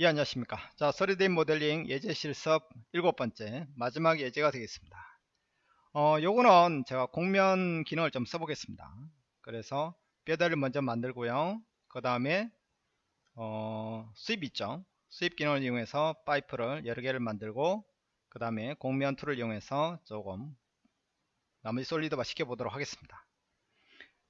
예 안녕하십니까? 자 3D 모델링 예제 실습 일곱 번째 마지막 예제가 되겠습니다. 어 요거는 제가 곡면 기능을 좀 써보겠습니다. 그래서 뼈대를 먼저 만들고요. 그 다음에 어 sweep 있죠? sweep 기능을 이용해서 파이프를 여러 개를 만들고 그 다음에 곡면 tool을 이용해서 조금 나머지 solid화 시켜 보도록 하겠습니다.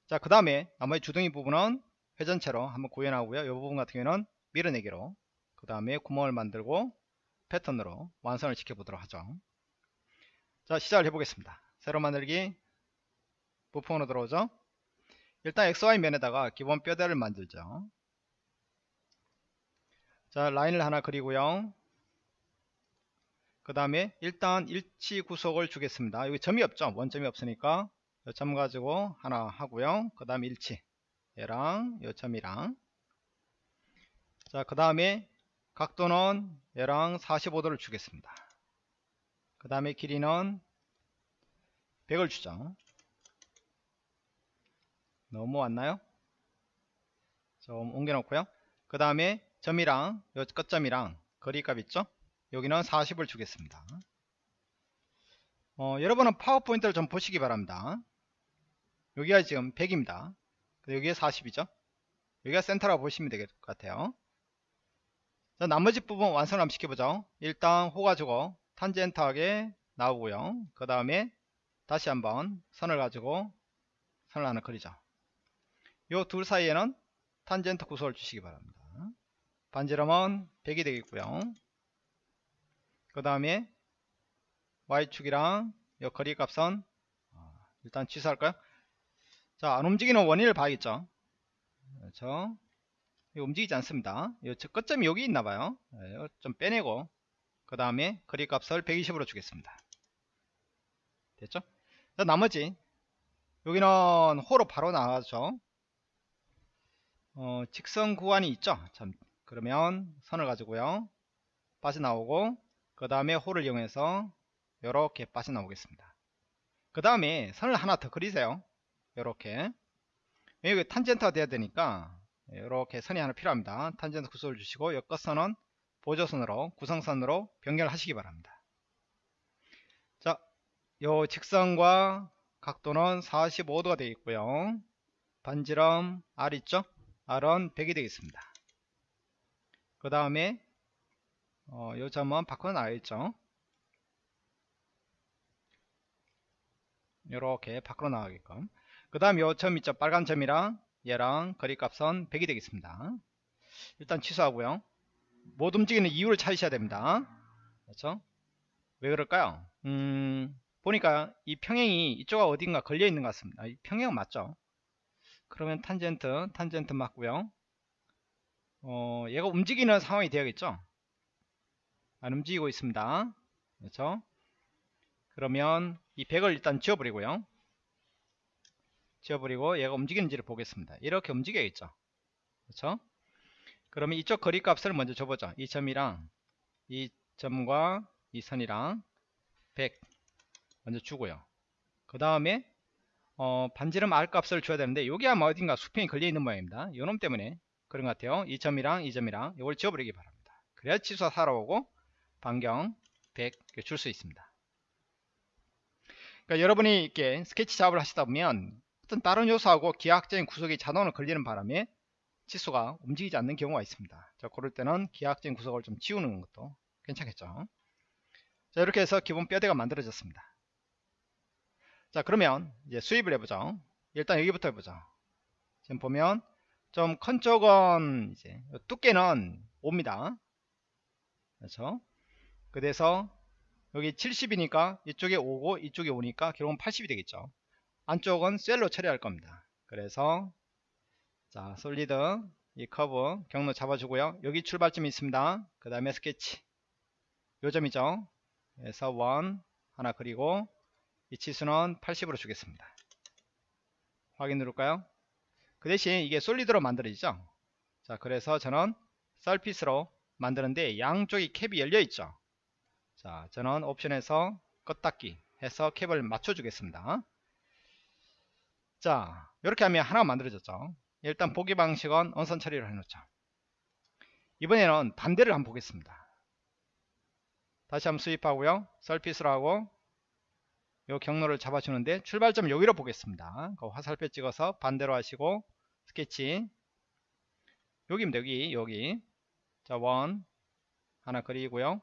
자 그 다음에 나머지 주둥이 부분은 회전체로 한번 구현하고요. 이 부분 같은 경우는 밀어내기로 그 다음에 구멍을 만들고 패턴으로 완성을 시켜보도록 하죠. 자 시작을 해보겠습니다. 새로 만들기 부품으로 들어오죠. 일단 XY 면에다가 기본 뼈대를 만들죠. 자 라인을 하나 그리고요. 그 다음에 일단 일치 구속을 주겠습니다. 여기 점이 없죠? 원점이 없으니까 점 가지고 하나 하고요. 그 다음에 일치. 얘랑 요 점이랑. 자 그 다음에 각도는 얘랑 45도를 주겠습니다. 그 다음에 길이는 100을 주죠. 너무 왔나요? 좀 옮겨 놓고요. 그 다음에 점이랑 요 끝점이랑 거리값 있죠? 여기는 40을 주겠습니다. 어, 여러분은 파워포인트를 좀 보시기 바랍니다. 여기가 지금 100입니다. 여기에 40이죠? 여기가 센터라고 보시면 될 것 같아요. 자, 나머지 부분 완성을 한번 시켜보죠. 일단 호 가지고 탄젠트하게 나오고요. 그 다음에 다시 한번 선을 가지고 선을 하나 그리죠. 요 둘 사이에는 탄젠트 구속을 주시기 바랍니다. 반지름은 100이 되겠고요. 그 다음에 Y축이랑 요 거리 값은 어, 일단 취소할까요? 자, 안 움직이는 원인을 봐야겠죠. 그렇죠. 움직이지 않습니다. 끝점이 여기 있나봐요. 네, 좀 빼내고 그 다음에 거리 값을 120으로 주겠습니다. 됐죠? 나머지 여기는 호로 바로 나가죠. 어, 직선 구간이 있죠. 참, 그러면 선을 가지고요. 빠져나오고 그 다음에 호를 이용해서 이렇게 빠져나오겠습니다. 그 다음에 선을 하나 더 그리세요. 이렇게 여기 탄젠트가 돼야 되니까 이렇게 선이 하나 필요합니다. 탄젠트 구속을 주시고 이 끝선은 보조선으로 구성선으로 변경하시기 바랍니다. 자, 요 직선과 각도는 45도가 되어 있고요. 반지름 R 있죠? R은 100이 되겠습니다. 그 다음에 어, 요 점은 바꿔 나와있죠? 이렇게 밖으로 나가게끔 그 다음 요 점 있죠 빨간 점이랑 얘랑 거리값은 100이 되겠습니다. 일단 취소하고요. 못 움직이는 이유를 찾으셔야 됩니다. 그렇죠? 왜 그럴까요? 음, 보니까 이 평행이 이쪽가 어딘가 걸려 있는 것 같습니다. 이 평행 맞죠? 그러면 탄젠트, 탄젠트 맞고요. 어, 얘가 움직이는 상황이 되어야겠죠? 안 움직이고 있습니다. 그렇죠? 그러면 이 100을 일단 지워버리고요. 지워버리고 얘가 움직이는지를 보겠습니다. 이렇게 움직여야겠죠. 그렇죠? 그러면 이쪽 거리 값을 먼저 줘보죠. 이 점이랑 이 점과 이 선이랑 100 먼저 주고요. 그 다음에 어, 반지름 R 값을 줘야 되는데 여기 아마 어딘가 수평이 걸려 있는 모양입니다. 요놈 때문에 그런 것 같아요. 이 점이랑 이 점이랑 이걸 지워버리기 바랍니다. 그래야 치수가 살아오고 반경 100 줄 수 있습니다. 그러니까 여러분이 이렇게 스케치 작업을 하시다 보면 어떤 다른 요소하고 기하학적인 구석이 자동으로 걸리는 바람에 치수가 움직이지 않는 경우가 있습니다. 자, 그럴 때는 기하학적인 구석을 좀 지우는 것도 괜찮겠죠. 자, 이렇게 해서 기본 뼈대가 만들어졌습니다. 자, 그러면 이제 수입을 해보죠. 일단 여기부터 해보죠. 지금 보면 좀 큰 쪽은 이제 두께는 5입니다. 그렇죠? 그래서 여기 70이니까 이쪽에 5고 이쪽에 5니까 결국은 80이 되겠죠. 안쪽은 셀로 처리할 겁니다. 그래서 자 솔리드 이 커브 경로 잡아주고요. 여기 출발점이 있습니다. 그 다음에 스케치 요 점이죠. 그래서 원 하나 그리고 이 치수는 80으로 주겠습니다. 확인 누를까요? 그 대신 이게 solid로 만들어지죠. 자 그래서 저는 surface로 만드는데 양쪽이 캡이 열려 있죠. 자 저는 옵션에서 끝닫기 해서 캡을 맞춰 주겠습니다. 자 이렇게 하면 하나 만들어졌죠. 일단 보기 방식은 언선 처리를 해놓죠 이번에는 반대를 한번 보겠습니다. 다시 한번 수입하고요. 썰핏을 하고 요 경로를 잡아주는데 출발점 여기로 보겠습니다. 그 화살표 찍어서 반대로 하시고 스케치. 여기입니다 여기 여기. 자 원. 하나 그리고요.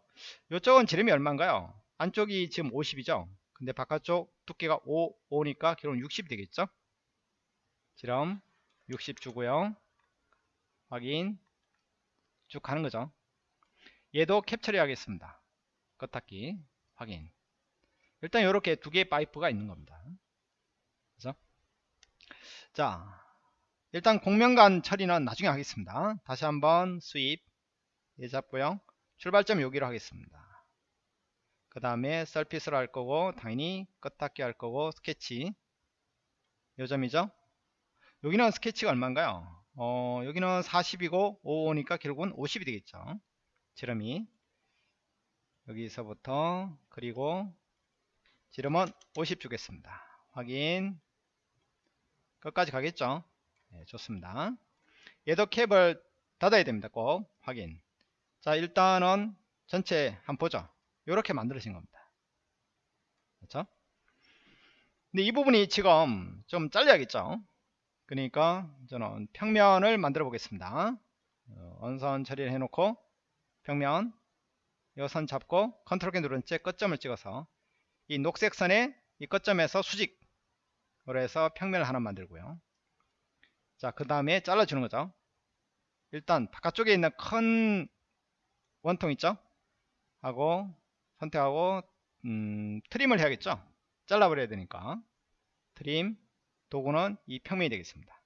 이쪽은 지름이 얼마인가요? 안쪽이 지금 50이죠? 근데 바깥쪽 두께가 5, 5니까 결국 60이 되겠죠 지름 60 주고요. 확인. 쭉 가는 거죠. 얘도 캡처리 하겠습니다. 껐닫기. 확인. 일단 이렇게 두 개의 파이프가 있는 겁니다. 그죠? 자 일단 공명간 처리는 나중에 하겠습니다. 다시 한번 수입. 예 잡고요. 출발점 여기로 하겠습니다. 그 다음에 썰핏을 할 거고 당연히 껐닫기 할 거고 스케치. 요점이죠 여기는 스케치가 얼마인가요? 어 여기는 40이고 55니까 결국은 50이 되겠죠. 지름이. 여기서부터 그리고 지름은 50 주겠습니다. 확인. 끝까지 가겠죠? 네, 좋습니다. 얘도 캡을 닫아야 됩니다 꼭. 확인. 자 일단은 전체 한번 보죠. 이렇게 만들어진 겁니다. 그렇죠? 근데 이 부분이 지금 좀 잘려야겠죠 그러니까 저는 평면을 만들어 보겠습니다. 어, 원선 처리를 해놓고 평면 이선 잡고 컨트롤 키 누른 채 끝점을 찍어서 이 녹색 선에 이 끝점에서 수직으로 해서 평면을 하나 만들고요. 자 그 다음에 잘라주는 거죠. 일단 바깥쪽에 있는 큰 원통 있죠? 하고 선택하고 음, 트림을 해야겠죠? 잘라버려야 되니까. 트림 도구는 이 평면이 되겠습니다.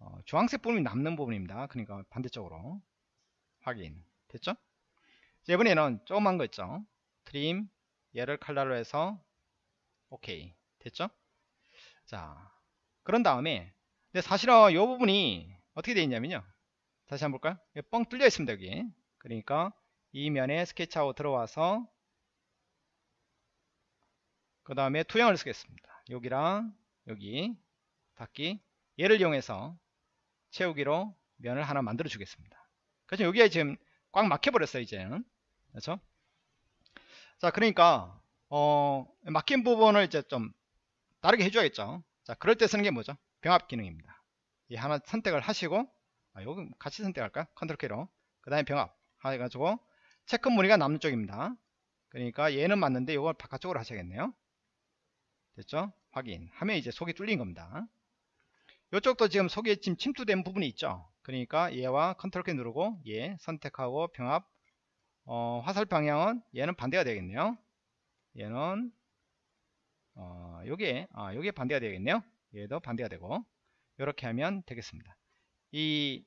어, 주황색 부분이 남는 부분입니다. 그러니까 반대쪽으로 확인. 됐죠? 자, 이번에는 조그만 거 있죠? 트림 얘를 칼라로 해서 오케이 됐죠? 자 그런 다음에 근데 사실은 이 부분이 어떻게 되어 있냐면요. 다시 한번 볼까요? 뻥 뚫려 있습니다 여기. 그러니까 이 면에 스케치하고 들어와서 그 다음에 투영을 쓰겠습니다. 여기랑 여기 닫기. 얘를 이용해서 채우기로 면을 하나 만들어 주겠습니다. 그래서 여기에 지금 꽉 막혀 버렸어요 이제는. 그렇죠? 자 그러니까 어 막힌 부분을 이제 좀 다르게 해줘야겠죠? 자 그럴 때 쓰는 게 뭐죠? 병합 기능입니다. 이 하나 선택을 하시고 아, 요거 같이 선택할까? 컨트롤 키로. 그 다음에 병합 해가지고 체크 무늬가 남는 쪽입니다. 그러니까 얘는 맞는데 이걸 바깥쪽으로 하셔야겠네요. 됐죠 확인. 하면 이제 속이 뚫린 겁니다. 이쪽도 지금 속에 지금 침투된 부분이 있죠. 그러니까 얘와 컨트롤 키 누르고 얘 선택하고 병합 어, 화살 방향은 얘는 반대가 되겠네요. 얘는 어, 요게 아, 요게 반대가 되겠네요. 얘도 반대가 되고. 이렇게 하면 되겠습니다. 이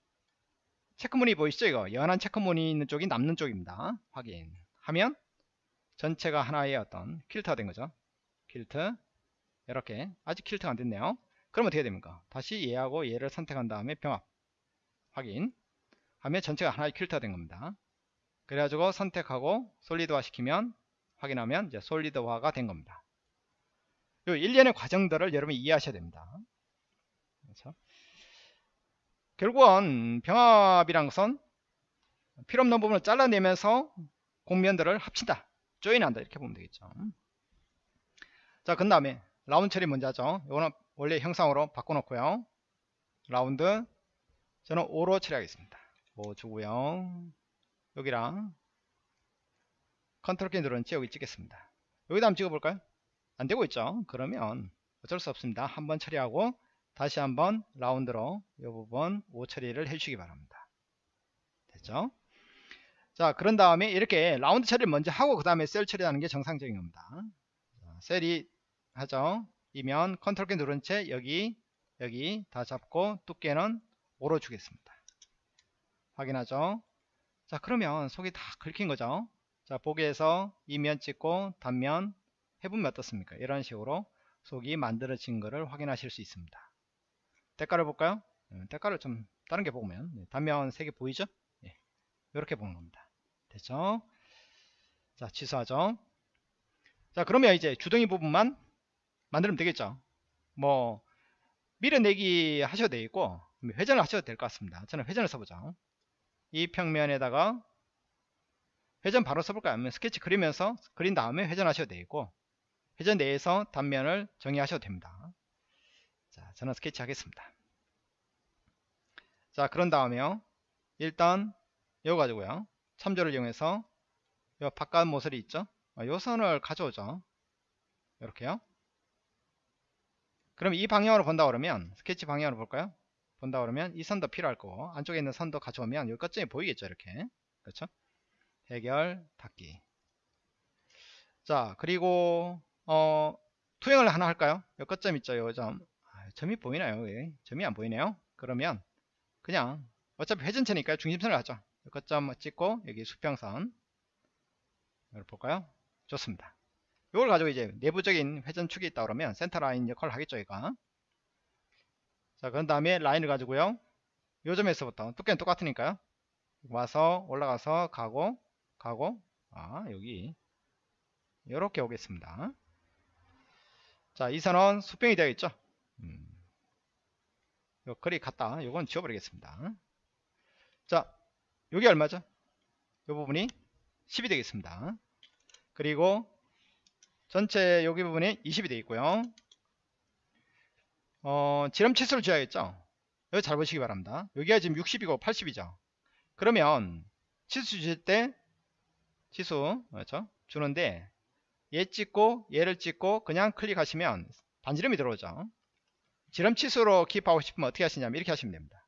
체크무늬 보이시죠? 이거? 연한 체크무늬 있는 쪽이 남는 쪽입니다. 확인하면 전체가 하나의 어떤 퀼트가 된 거죠. 퀼트 이렇게 아직 퀼트가 안 됐네요. 그럼 어떻게 됩니까? 다시 얘하고 얘를 선택한 다음에 병합 확인. 하면 전체가 하나의 퀼트가 된 겁니다. 그래가지고 선택하고 솔리드화 시키면 확인하면 이제 솔리드화가 된 겁니다. 요 일련의 과정들을 여러분이 이해하셔야 됩니다. 그렇죠? 결국은 병합이란 것은 필요 없는 부분을 잘라내면서 공면들을 합친다. 조인한다. 이렇게 보면 되겠죠. 자 그 다음에 라운드 처리 먼저 하죠? 이거는 원래 형상으로 바꿔놓고요. 라운드. 저는 5로 처리하겠습니다. 5 주고요. 여기랑 컨트롤 키 누른 채 여기 찍겠습니다. 여기다 한번 찍어볼까요? 안되고 있죠? 그러면 어쩔 수 없습니다. 한번 처리하고 다시 한번 라운드로 이 부분 5 처리를 해주시기 바랍니다. 됐죠? 자 그런 다음에 이렇게 라운드 처리를 먼저 하고 그 다음에 shell 처리하는 게 정상적인 겁니다. 자, shell이 하죠 이면 컨트롤 키 누른 채 여기 여기 다 잡고 두께는 5로 주겠습니다. 확인하죠? 자 그러면 속이 다 긁힌 거죠? 자 보기에서 이면 찍고 단면 해보면 어떻습니까? 이런 식으로 속이 만들어진 것을 확인하실 수 있습니다. 때깔을 볼까요? 네, 때깔을 좀 다른 게 보면 네, 단면 3개 보이죠? 네, 이렇게 보는 겁니다. 됐죠? 자 취소하죠? 자 그러면 이제 주둥이 부분만 만들면 되겠죠 뭐 밀어내기 하셔도 되겠고 회전을 하셔도 될 것 같습니다 저는 회전을 써보죠 이 평면에다가 회전 바로 써볼까요? 아니면 스케치 그리면서 그린 다음에 회전하셔도 되고 회전 내에서 단면을 정의하셔도 됩니다. 자, 저는 스케치 하겠습니다. 자, 그런 다음에요. 일단 이거 가지고요. 참조를 이용해서 요 바깥 모서리 있죠? 아, 요 선을 가져오죠. 이렇게요. 그럼 이 방향으로 본다 그러면 스케치 방향으로 볼까요? 본다 그러면 이 선도 필요할 거고 안쪽에 있는 선도 가져오면 이 끝점이 보이겠죠 이렇게? 그렇죠? 해결 닫기. 자 그리고 어 투영을 하나 할까요? 이 끝점 있죠 요점. 아, 점이 보이나요 예. 점이 안 보이네요? 그러면 그냥 어차피 회전체니까 중심선을 하죠. 이 끝점 찍고 여기 수평선. 이걸 볼까요? 좋습니다 이걸 가지고 이제 내부적인 회전축이 있다 그러면 센터 라인 역할을 하겠죠 얘가 자, 그런 다음에 라인을 가지고요. 요 점에서부터 두께는 똑같으니까요. 와서 올라가서 가고 가고 아 여기 이렇게 오겠습니다. 자, 이 선은 수평이 되어 있죠. 음. 요 거리 같다. 요건 지워버리겠습니다. 자, 여기 얼마죠? 요 부분이 10이 되겠습니다. 그리고 전체 여기 부분이 20이 되어 있고요. 어, 지름 치수를 줘야겠죠? 여기 잘 보시기 바랍니다. 여기가 지금 60이고 80이죠? 그러면 치수 주실 때 치수 그렇죠? 주는데 얘 찍고 얘를 찍고 그냥 클릭하시면 반지름이 들어오죠. 지름 치수로 기입하고 싶으면 어떻게 하시냐면 이렇게 하시면 됩니다.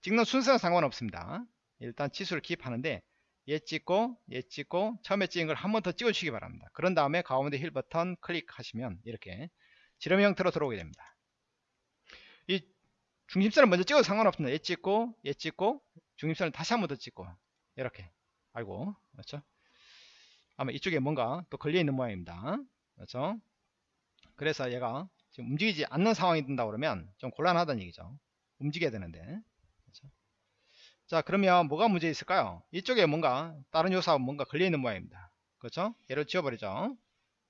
찍는 순서는 상관없습니다. 일단 치수를 기입하는데 얘 찍고 얘 찍고 처음에 찍은 걸 한 번 더 찍어 주시기 바랍니다. 그런 다음에 가운데 힐 버튼 클릭하시면 이렇게 지름 형태로 들어오게 됩니다. 이 중심선을 먼저 찍어도 상관없습니다. 얘 찍고 얘 찍고 중심선을 다시 한 번 더 찍고 이렇게. 아이고 그렇죠? 아마 이쪽에 뭔가 또 걸려 있는 모양입니다. 그렇죠? 그래서 얘가 지금 움직이지 않는 상황이 된다 그러면 좀 곤란하다는 얘기죠. 움직여야 되는데? 자 그러면 뭐가 문제 있을까요 이쪽에 뭔가 다른 요소하고 뭔가 걸려 있는 모양입니다 그렇죠 얘를 지워버리죠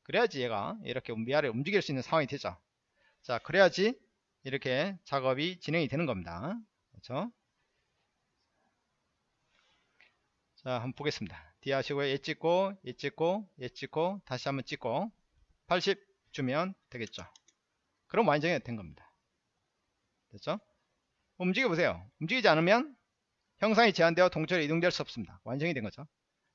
그래야지 얘가 이렇게 위아래 움직일 수 있는 상황이 되죠 자 그래야지 이렇게 작업이 진행이 되는 겁니다. 그렇죠? 자, 한번 보겠습니다. D 하시고 얘 찍고, 얘 찍고, 얘 찍고, 다시 한번 찍고 80 주면 되겠죠. 그럼 완전히 된 겁니다. 됐죠? 움직여 보세요. 움직이지 않으면 형상이 제한되어 동철에 이동될 수 없습니다. 완전히 된 거죠.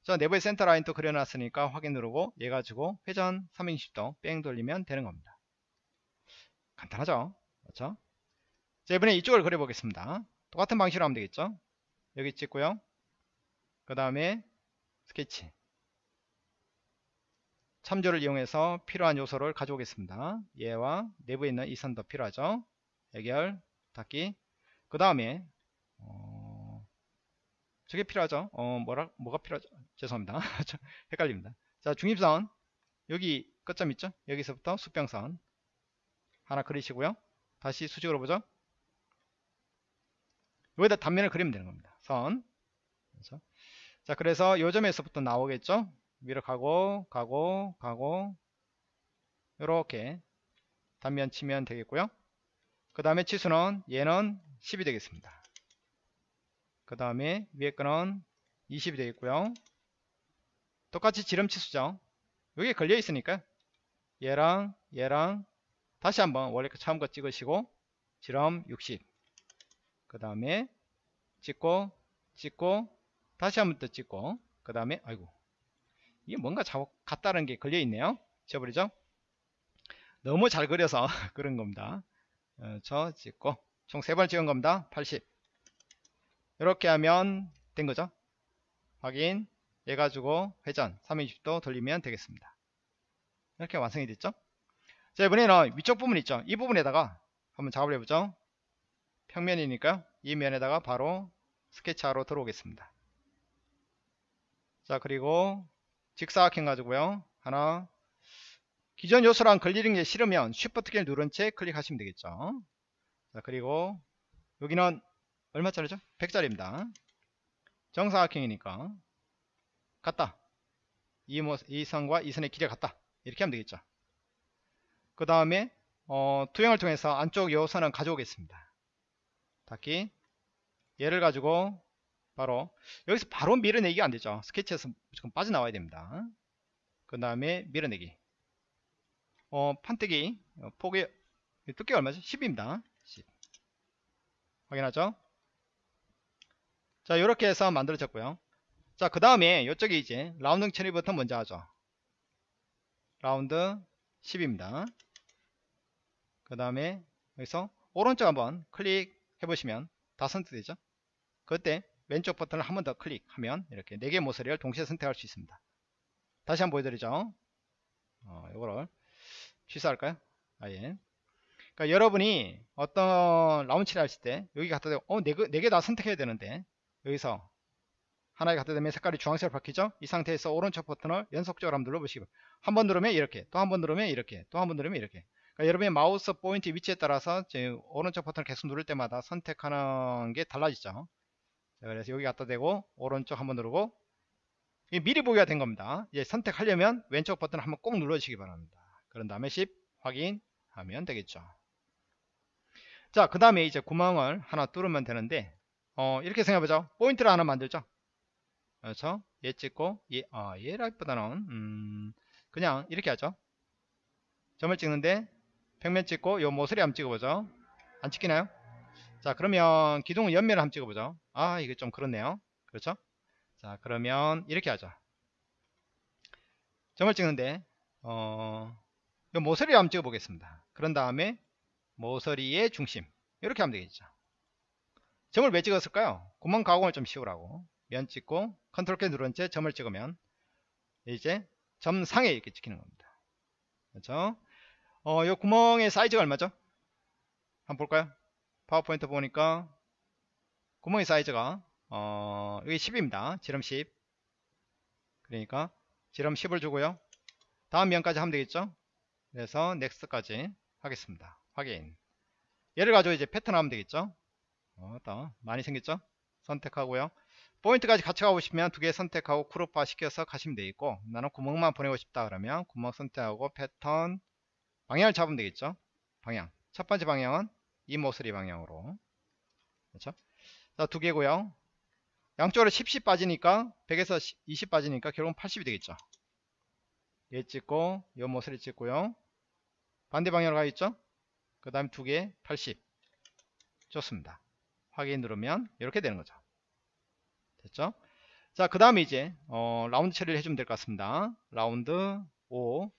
자, 내부에 센터 라인 또 그려놨으니까 확인 누르고 얘 가지고 회전 360도 뺑 돌리면 되는 겁니다. 간단하죠? 그렇죠? 자, 이번에 이쪽을 그려보겠습니다. 똑같은 방식으로 하면 되겠죠? 여기 찍고요. 그 다음에 스케치. 참조를 이용해서 필요한 요소를 가져오겠습니다. 얘와 내부에 있는 이 선도 필요하죠. 해결, 닫기. 그 다음에 어, 저게 필요하죠. 어, 뭐라 뭐가 필요하죠? 죄송합니다. 헷갈립니다. 자, 중립선 여기 끝점 있죠? 여기서부터 수평선 하나 그리시고요. 다시 수직으로 보죠. 여기다 단면을 그리면 되는 겁니다. 선. 그렇죠? 자, 그래서 요 점에서부터 나오겠죠? 위로 가고, 가고, 가고, 이렇게 단면 치면 되겠고요. 그 다음에 치수는 얘는 10이 되겠습니다. 그 다음에 위에 거는 20이 되겠고요. 똑같이 지름 치수죠. 여기 걸려 있으니까 얘랑 얘랑 다시 한번 원래 그 처음 거 찍으시고 지름 60그 다음에 찍고 찍고 다시 한번 더 찍고. 그 다음에 아이고. 이게 뭔가 자꾸 같다는 게 걸려 있네요. 지워버리죠? 너무 잘 그려서 그런 겁니다. 어, 저 찍고 총세번 찍은 겁니다. 80 이렇게 하면 된 거죠? 확인. 해가지고 회전 320도 돌리면 되겠습니다. 이렇게 완성이 됐죠? 자 이번에는 위쪽 부분 있죠? 이 부분에다가 한번 작업을 해보죠. 평면이니까 이 면에다가 바로 스케치하러 들어오겠습니다. 자 그리고 직사각형 가지고요. 하나. 기존 요소랑 걸리는 게 싫으면 쉬프트 키를 누른 채 클릭하시면 되겠죠? 자 그리고 여기는 얼마짜리죠 100짜리입니다 정사각형이니까 같다 이, 모, 이 선과 이 선의 길이가 같다 이렇게 하면 되겠죠 그 다음에 어, 투영을 통해서 안쪽 요 선은 가져오겠습니다. 닫기 얘를 가지고 바로 여기서 바로 밀어내기가 안 되죠. 스케치에서 무조건 빠져나와야 됩니다. 그 다음에 밀어내기. 어, 판때기 어, 폭의 두께가 얼마죠? 10입니다. 10. 확인하죠? 자, 이렇게 해서 만들어졌고요. 자, 그 다음에 이쪽에 이제 라운딩 처리부터 먼저 하죠. 라운드 10입니다. 그 다음에 여기서 오른쪽 한번 클릭해 보시면 다 선택되죠. 그때 왼쪽 버튼을 한 번 더 클릭하면 이렇게 4개 모서리를 동시에 선택할 수 있습니다. 다시 한번 보여드리죠. 어, 이거를 취소할까요? 아예. 그러니까 여러분이 어떤 라운치를 하실 때 여기 갖다 대고 어, 4개, 4개 다 선택해야 되는데 여기서 하나에 갖다 대면 색깔이 주황색으로 바뀌죠? 이 상태에서 오른쪽 버튼을 연속적으로 한번 눌러보시기 바랍니다. 한 번 누르면 이렇게, 또 한 번 누르면 이렇게, 또 한 번 누르면 이렇게. 그러니까 여러분의 마우스 포인트 위치에 따라서 오른쪽 버튼을 계속 누를 때마다 선택하는 게 달라지죠. 자, 그래서 여기 갖다 대고 오른쪽 한번 누르고 미리 보기가 된 겁니다. 이제 선택하려면 왼쪽 버튼 을 한번 꼭 눌러주시기 바랍니다. 그런 다음에 10 확인하면 되겠죠. 자, 그 다음에 이제 구멍을 하나 뚫으면 되는데 어, 이렇게 생각해보죠. 포인트를 하나 만들죠. 그렇죠? 얘 찍고 얘, 아, 얘라기보다는 음, 그냥 이렇게 하죠. 점을 찍는데 평면 찍고 요 모서리 한번 찍어보죠. 안 찍히나요? 자 그러면 기둥 옆면을 한번 찍어보죠. 아 이게 좀 그렇네요. 그렇죠? 자 그러면 이렇게 하죠. 점을 찍는데 어, 요 모서리 한번 찍어보겠습니다. 그런 다음에 모서리의 중심 이렇게 하면 되겠죠. 점을 왜 찍었을까요? 구멍 가공을 좀 쉬우라고 면 찍고 컨트롤 키 누른 채 점을 찍으면 이제 점 상에 이렇게 찍히는 겁니다. 그렇죠? 어, 이 구멍의 사이즈가 얼마죠? 한번 볼까요? 파워포인트 보니까 구멍의 사이즈가 어, 여기 10입니다. 지름 10. 그러니까 지름 10을 주고요. 다음 면까지 하면 되겠죠? 그래서 넥스트까지 하겠습니다. 확인. 얘를 가지고 이제 패턴 하면 되겠죠? 어, 또 많이 생겼죠? 선택하고요. 포인트까지 같이 가고 싶으면 두 개 선택하고 그룹화 시켜서 가시면 되겠고 나는 구멍만 보내고 싶다 그러면 구멍 선택하고 패턴 방향을 잡으면 되겠죠? 방향. 첫 번째 방향은 이 모서리 방향으로. 그렇죠? 자두 개고요. 양쪽으로 10, 10 빠지니까 100에서 20 빠지니까 결국은 80이 되겠죠? 얘 찍고 이 모서리 찍고요. 반대 방향으로 가 있죠? 그 다음 두개 80 좋습니다 확인 누르면 이렇게 되는 거죠 됐죠? 자, 그 다음에 이제 어, 라운드 처리를 해주면 될 것 같습니다. 라운드 5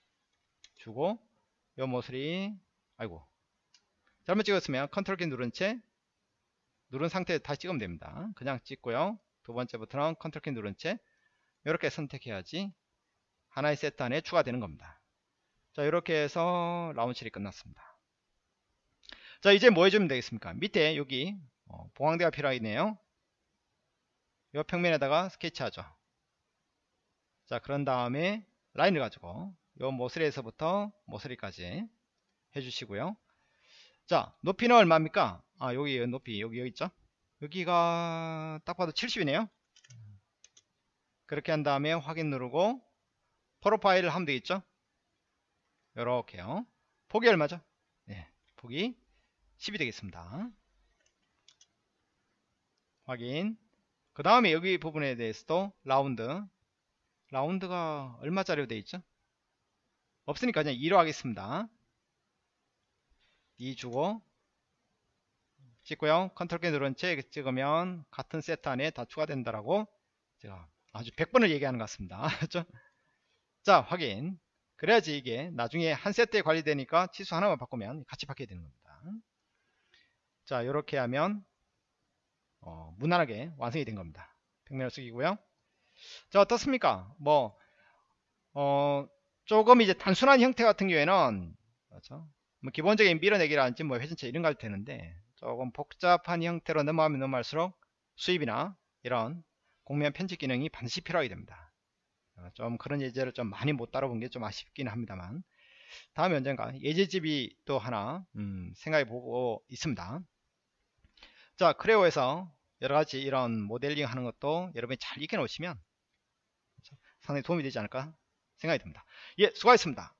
주고 요 모서리 아이고 잘못 찍었으면 컨트롤 키 누른 채 누른 상태에 다시 찍으면 됩니다. 그냥 찍고요. 두 번째부터는 컨트롤 키 누른 채 이렇게 선택해야지 하나의 세트 안에 추가되는 겁니다. 자 이렇게 해서 라운드 처리 끝났습니다. 자 이제 뭐 해주면 되겠습니까? 밑에 여기 어, 봉황대가 필요하겠네요. 이 평면에다가 스케치하죠. 자, 그런 다음에 라인을 가지고 이 모서리에서부터 모서리까지 해주시고요. 자, 높이는 얼마입니까? 아, 여기 높이 여기 여기 있죠? 여기가 딱 봐도 70이네요. 그렇게 한 다음에 확인 누르고 profile을 하면 되겠죠? 이렇게요. 폭이 얼마죠? 네, 폭이 10이 되겠습니다. 확인. 그 다음에 여기 부분에 대해서도 라운드. 라운드가 얼마짜리로 되어 있죠? 없으니까 그냥 2로 하겠습니다. 2 주고 찍고요. 컨트롤 키 누른 채 찍으면 같은 세트 안에 다 추가된다라고 제가 아주 100번을 얘기하는 것 같습니다. 자 확인. 그래야지 이게 나중에 한 세트에 관리되니까 치수 하나만 바꾸면 같이 바뀌게 되는 겁니다. 자 이렇게 하면 어, 무난하게 완성이 된 겁니다. 평면을 숙이고요. 자 어떻습니까? 뭐 어, 조금 이제 단순한 형태 같은 경우에는 그렇죠? 뭐 기본적인 밀어내기라든지 뭐 회전체 이런 거 할 테는데 조금 복잡한 형태로 넘어가면 넘어갈수록 수입이나 이런 공면 편집 기능이 반드시 필요하게 됩니다. 어, 좀 그런 예제를 좀 많이 못 따라본 게 좀 아쉽긴 합니다만 다음에 언젠가 예제집이 또 하나 음, 생각해 보고 있습니다. 자 크레오에서 여러가지 이런 모델링 하는 것도 여러분이 잘 익혀 놓으시면 상당히 도움이 되지 않을까 생각이 듭니다. 예 수고하셨습니다